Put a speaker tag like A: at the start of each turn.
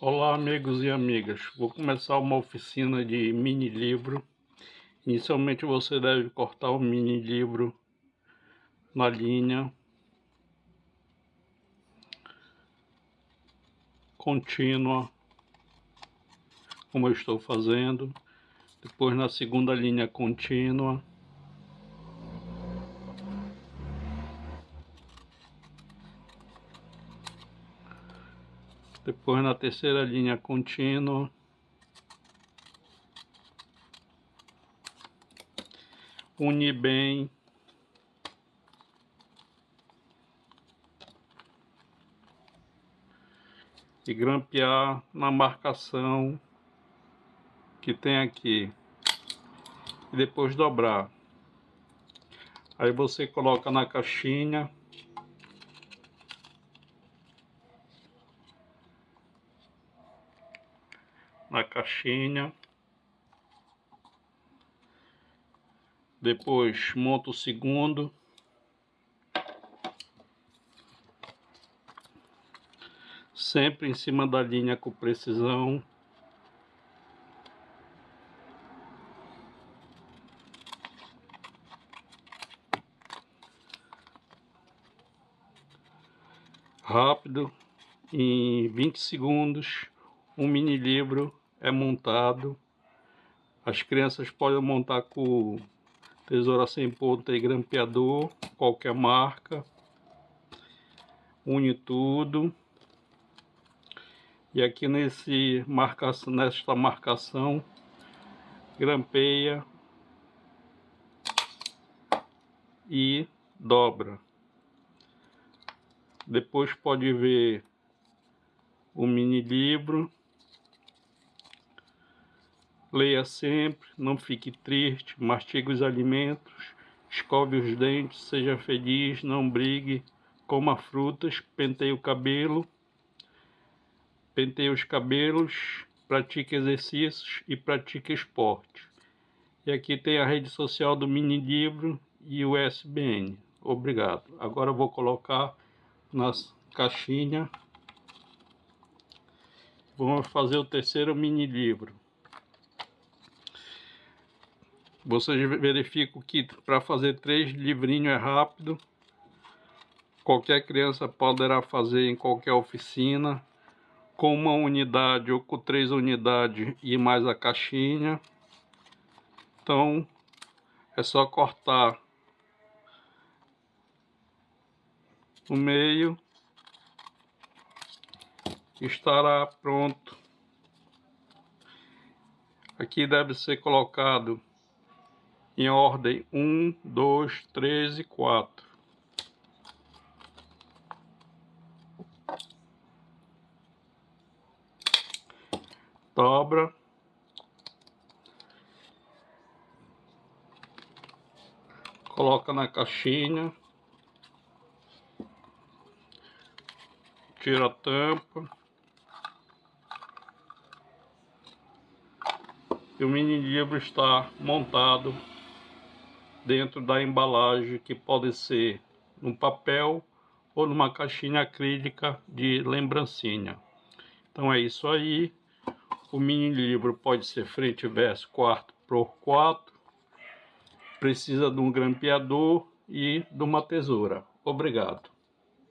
A: Olá amigos e amigas, vou começar uma oficina de mini livro. Inicialmente você deve cortar o mini livro na linha contínua, como eu estou fazendo. Depois na segunda linha contínua. Depois na terceira linha contínua. Une bem. E grampear na marcação que tem aqui. E depois dobrar. Aí você coloca na caixinha na caixinha. Depois monta o segundo. Sempre em cima da linha com precisão. Rápido, em 20 segundos, um mini livro é montado. As crianças podem montar com tesoura sem ponta e grampeador, qualquer marca. Une tudo. E aqui nesse marcação, nesta marcação, grampeia e dobra. Depois pode ver o mini livro Leia sempre, não fique triste, mastigue os alimentos, escove os dentes, seja feliz, não brigue, coma frutas, penteie o cabelo, penteie os cabelos, pratique exercícios e pratique esporte. E aqui tem a rede social do mini livro e o SBN. Obrigado. Agora eu vou colocar na caixinha. Vamos fazer o terceiro mini livro. Vocês verificam que para fazer três livrinhos é rápido. Qualquer criança poderá fazer em qualquer oficina. Com uma unidade ou com três unidades e mais a caixinha. Então, é só cortar no meio. Estará pronto. Aqui deve ser colocado em ordem 1, 2, 3 e 4. Dobra. Coloca na caixinha. Tira a tampa. E o mini livro está montado dentro da embalagem que pode ser num papel ou numa caixinha acrílica de lembrancinha. Então é isso aí. O mini livro pode ser frente e verso 4 por 4. Precisa de um grampeador e de uma tesoura. Obrigado.